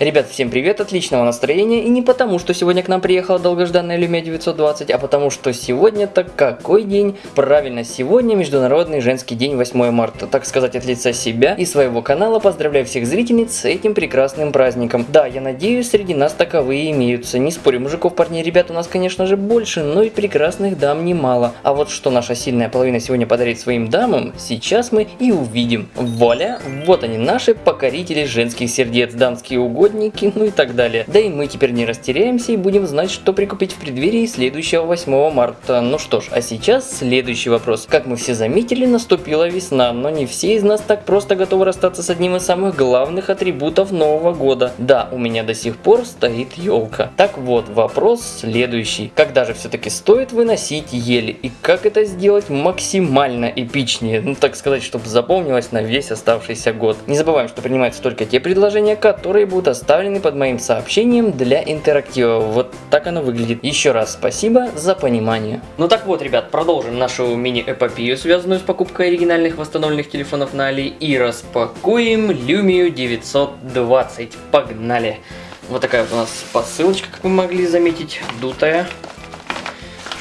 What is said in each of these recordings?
Ребят, всем привет, отличного настроения, и не потому, что сегодня к нам приехала долгожданная Lumia 920, а потому, что сегодня-то какой день? Правильно, сегодня Международный женский день 8 марта, так сказать, от лица себя и своего канала поздравляю всех зрительниц с этим прекрасным праздником. Да, я надеюсь, среди нас таковые имеются, не спорю, мужиков, парней, ребят у нас, конечно же, больше, но и прекрасных дам немало. А вот что наша сильная половина сегодня подарит своим дамам, сейчас мы и увидим. Вуаля, вот они, наши покорители женских сердец, дамские угодья расходники, ну и так далее. Да и мы теперь не растеряемся и будем знать, что прикупить в преддверии следующего 8 марта. Ну что ж, а сейчас следующий вопрос. Как мы все заметили, наступила весна, но не все из нас так просто готовы расстаться с одним из самых главных атрибутов Нового года. Да, у меня до сих пор стоит елка. Так вот, вопрос следующий. Когда же все-таки стоит выносить ели? И как это сделать максимально эпичнее? Ну так сказать, чтобы запомнилось на весь оставшийся год. Не забываем, что принимаются только те предложения, которые будут оставлены под моим сообщением для интерактива. Вот так оно выглядит. Еще раз спасибо за понимание. Ну так вот, ребят, продолжим нашу мини-эпопею, связанную с покупкой оригинальных восстановленных телефонов на Али. И распакуем Lumia 920. Погнали! Вот такая вот у нас посылочка, как вы могли заметить, дутая.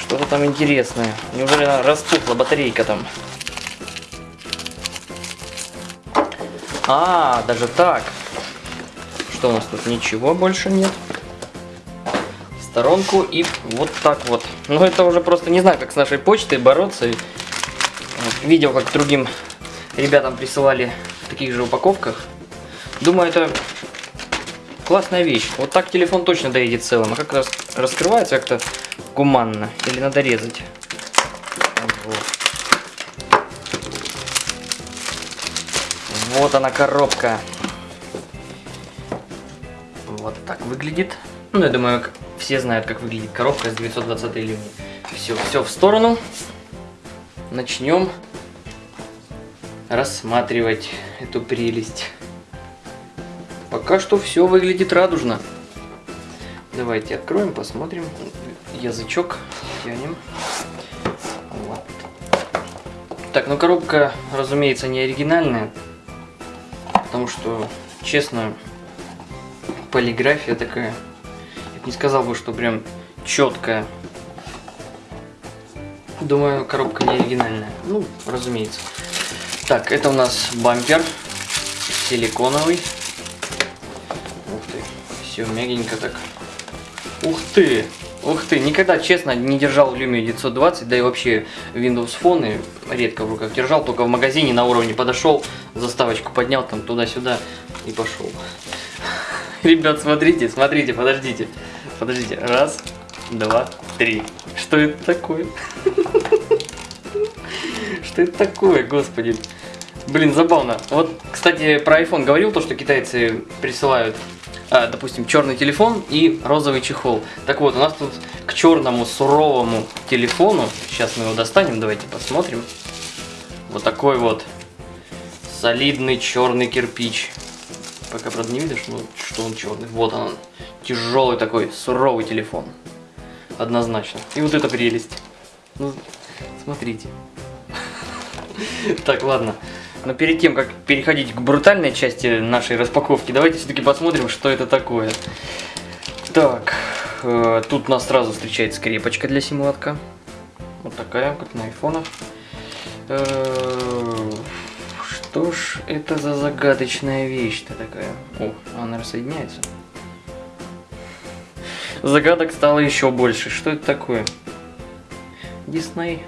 Что-то там интересное. Неужели она распухла батарейка там? А, даже так. Что у нас тут? Ничего больше нет. В сторонку и вот так вот. Ну это уже просто не знаю, как с нашей почтой бороться. Видел, как другим ребятам присылали в таких же упаковках. Думаю, это классная вещь. Вот так телефон точно доедет целым. А как раз раскрывается как-то гуманно. Или надо резать. Вот. вот она коробка. Вот так выглядит. Ну, я думаю, все знают, как выглядит коробка с 920 линии. Все, все в сторону. Начнем рассматривать эту прелесть. Пока что все выглядит радужно. Давайте откроем, посмотрим. Язычок тянем. Вот. Так, ну коробка, разумеется, не оригинальная. Потому что, честно, полиграфия такая. Я не сказал бы, что прям четкая. Думаю, коробка не оригинальная. Ну, разумеется. Так, это у нас бампер силиконовый. Ух ты, все мягенько так. Ух ты, ух ты, никогда, честно, не держал Lumia 920, да и вообще Windows Phone редко в руках держал, только в магазине на уровне подошел, заставочку поднял там туда-сюда и пошел. Ребят, смотрите, смотрите, подождите. Подождите. Раз, два, три. Что это такое? Что это такое, господи? Блин, забавно. Вот, кстати, про iPhone говорил то, что китайцы присылают, а, допустим, черный телефон и розовый чехол. Так вот, у нас тут к черному суровому телефону, сейчас мы его достанем, давайте посмотрим. Вот такой вот солидный черный кирпич. Пока, правда, не видишь, но что он черный. Вот он, тяжелый такой, суровый телефон. Однозначно. И вот эта прелесть. Ну, смотрите. Так, ладно. Но перед тем, как переходить к брутальной части нашей распаковки, давайте все-таки посмотрим, что это такое. Так, э, тут нас сразу встречает скрепочка для симулатка. Вот такая, как на айфонах. Э, что ж это за загадочная вещь-то такая? О, она рассоединяется. Загадок стало еще больше. Что это такое? Дисней.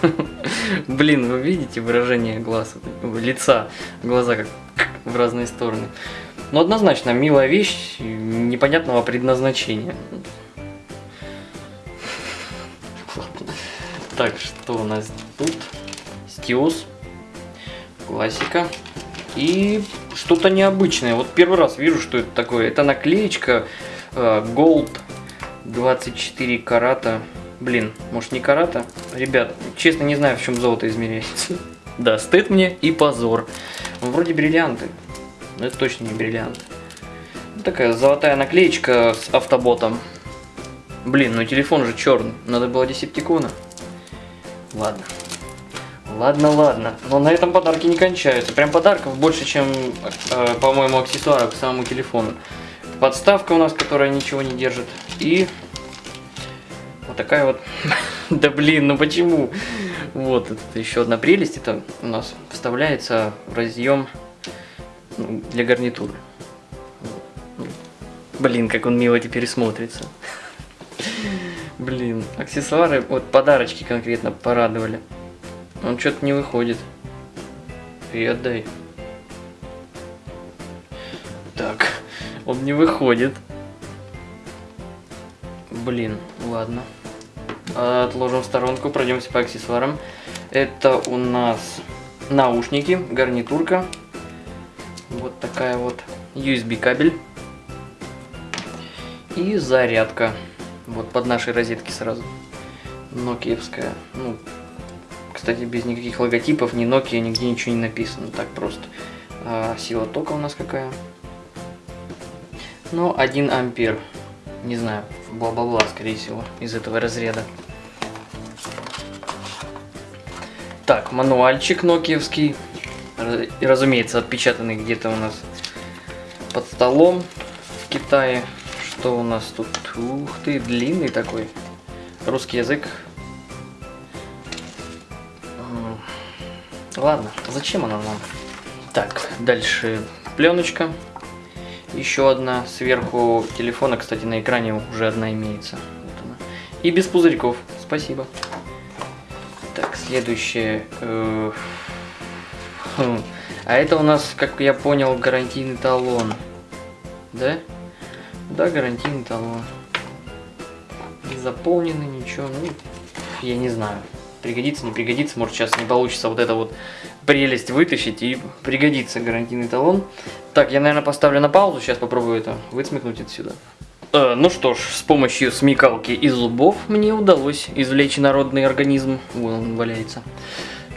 Блин, вы видите выражение глаз, лица, глаза как в разные стороны. Но однозначно милая вещь непонятного предназначения. Так, что у нас тут? Стиус. Классика. И что-то необычное. Вот первый раз вижу, что это такое. Это наклеечка э, Gold 24 карата. Блин, может не карата? Ребят, честно не знаю, в чем золото измеряется. Да, стыд мне и позор. Вроде бриллианты. Но это точно не бриллиант. Такая золотая наклеечка с автоботом. Блин, ну телефон же черный. Надо было десептикона. Ладно. Ладно, ладно. Но на этом подарки не кончаются. Прям подарков больше, чем, э, по-моему, аксессуаров к самому телефону. Подставка у нас, которая ничего не держит. И вот такая вот... да блин, ну почему? Вот, это еще одна прелесть. Это у нас вставляется в разъем ну, для гарнитуры. Блин, как он мило теперь смотрится. Блин, аксессуары, вот подарочки конкретно порадовали. Он что-то не выходит. И отдай. Так, он не выходит. Блин, ладно. Отложим в сторонку, пройдемся по аксессуарам. Это у нас наушники, гарнитурка. Вот такая вот USB кабель. И зарядка. Вот под нашей розетки сразу. Нокиевская. Ну, кстати, без никаких логотипов, ни Nokia, нигде ничего не написано. Так просто. А сила тока у нас какая? Ну, 1 ампер. Не знаю, бла-бла-бла, скорее всего, из этого разряда. Так, мануальчик нокиевский. Разумеется, отпечатанный где-то у нас под столом в Китае. Что у нас тут? Ух ты, длинный такой. Русский язык. Ладно, зачем она нам? Так, дальше пленочка. Еще одна сверху телефона, кстати, на экране уже одна имеется. Вот она. И без пузырьков. Спасибо. Так, следующее. Э, хм. А это у нас, как я понял, гарантийный талон. Да? Да, гарантийный талон. Не заполненный, ничего. Ну, я не знаю. Пригодится, не пригодится. Может, сейчас не получится вот это вот прелесть вытащить и пригодится гарантийный талон. Так, я, наверное, поставлю на паузу. Сейчас попробую это высмекнуть отсюда. Э, ну что ж, с помощью смекалки и зубов мне удалось извлечь народный организм. Вон он валяется.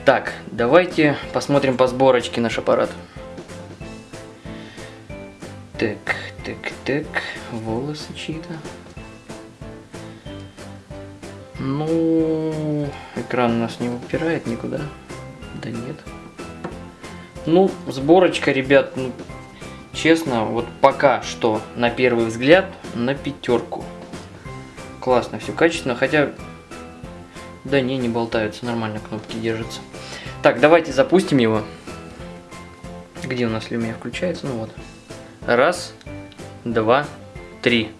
Так, давайте посмотрим по сборочке наш аппарат. Так, так, так, волосы чьи-то. Ну, экран у нас не упирает никуда. Да нет. Ну, сборочка, ребят, ну, честно, вот пока что, на первый взгляд, на пятерку. Классно, все качественно, хотя... Да не, не болтаются, нормально кнопки держатся. Так, давайте запустим его. Где у нас люмия включается? Ну вот. Раз, два, три.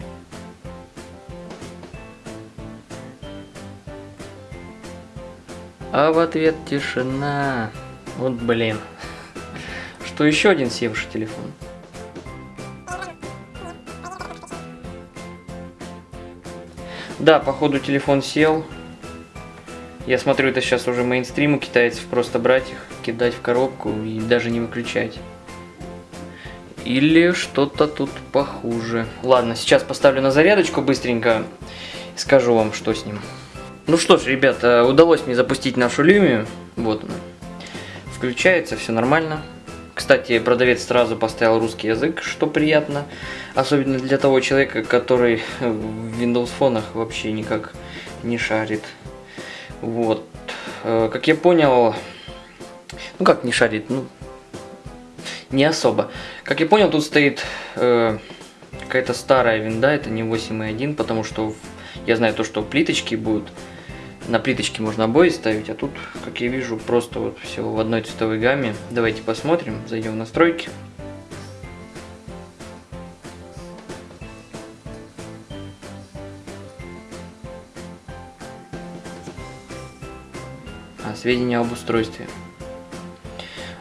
А в ответ тишина. Вот блин. Что еще один севший телефон? Да, походу телефон сел. Я смотрю, это сейчас уже мейнстрим китайцев, просто брать их, кидать в коробку и даже не выключать. Или что-то тут похуже. Ладно, сейчас поставлю на зарядочку быстренько и скажу вам, что с ним. Ну что ж, ребята, удалось мне запустить нашу Lumia. Вот она. Включается, все нормально. Кстати, продавец сразу поставил русский язык, что приятно. Особенно для того человека, который в Windows фонах вообще никак не шарит. Вот. Э, как я понял, ну как не шарит, ну не особо. Как я понял, тут стоит э, какая-то старая винда, это не 8.1, потому что я знаю то, что плиточки будут. На плиточке можно обои ставить, а тут, как я вижу, просто вот все в одной цветовой гамме. Давайте посмотрим, зайдем в настройки. А, сведения об устройстве.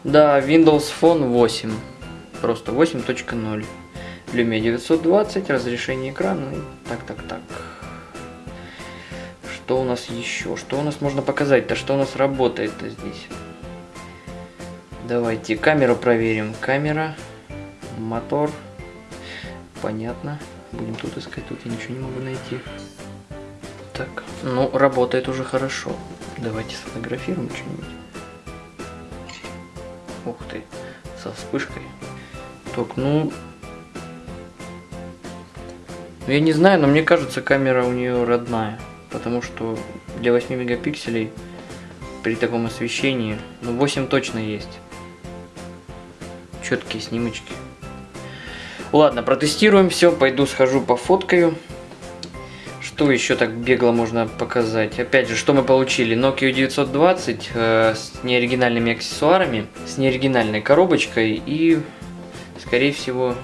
Да, Windows Phone 8. Просто 8.0. Lumia 920, разрешение экрана. Так, так, так. Что у нас еще? Что у нас можно показать-то? Что у нас работает-то здесь? Давайте камеру проверим. Камера, мотор. Понятно. Будем тут искать. Тут я ничего не могу найти. Так, ну, работает уже хорошо. Давайте сфотографируем что-нибудь. Ух ты, со вспышкой. Так, ну... ну... Я не знаю, но мне кажется, камера у нее родная. Потому что для 8 мегапикселей, при таком освещении. Ну, 8 точно есть. Четкие снимочки. Ладно, протестируем все. Пойду схожу пофоткаю. Что еще так бегло можно показать? Опять же, что мы получили? Nokia 920 э, с неоригинальными аксессуарами, с неоригинальной коробочкой и, скорее всего,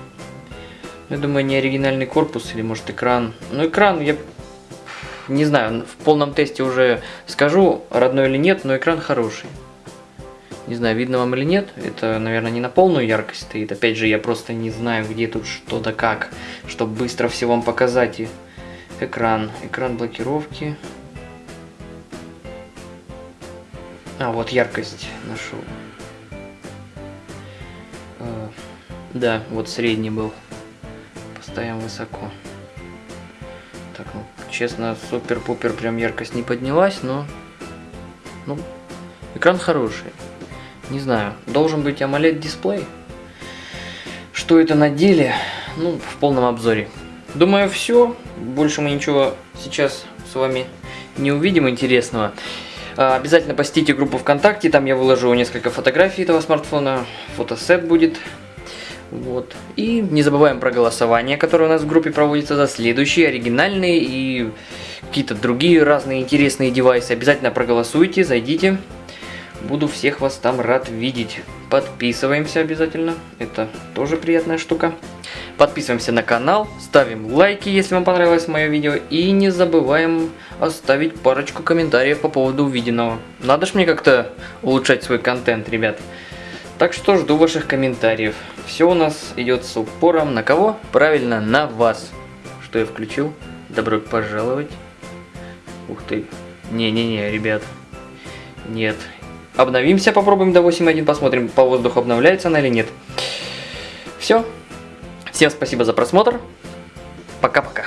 я думаю, неоригинальный корпус или может экран. Ну, экран я не знаю, в полном тесте уже скажу, родной или нет, но экран хороший. Не знаю, видно вам или нет, это, наверное, не на полную яркость стоит. Опять же, я просто не знаю, где тут что да как, чтобы быстро все вам показать. И Экран. Экран блокировки. А, вот яркость нашел. А, да, вот средний был. Поставим высоко. Честно, супер-пупер прям яркость не поднялась, но... Ну, экран хороший. Не знаю, должен быть AMOLED дисплей. Что это на деле? Ну, в полном обзоре. Думаю, все. Больше мы ничего сейчас с вами не увидим интересного. А, обязательно посетите группу ВКонтакте, там я выложу несколько фотографий этого смартфона, фотосет будет. Вот. И не забываем про голосование, которое у нас в группе проводится за следующие оригинальные и какие-то другие разные интересные девайсы. Обязательно проголосуйте, зайдите. Буду всех вас там рад видеть. Подписываемся обязательно, это тоже приятная штука. Подписываемся на канал, ставим лайки, если вам понравилось мое видео. И не забываем оставить парочку комментариев по поводу увиденного. Надо ж мне как-то улучшать свой контент, ребят. Так что жду ваших комментариев. Все у нас идет с упором на кого? Правильно, на вас. Что я включил? Добро пожаловать. Ух ты. Не-не-не, ребят. Нет. Обновимся, попробуем до 8.1, посмотрим, по воздуху обновляется она или нет. Все. Всем спасибо за просмотр. Пока-пока.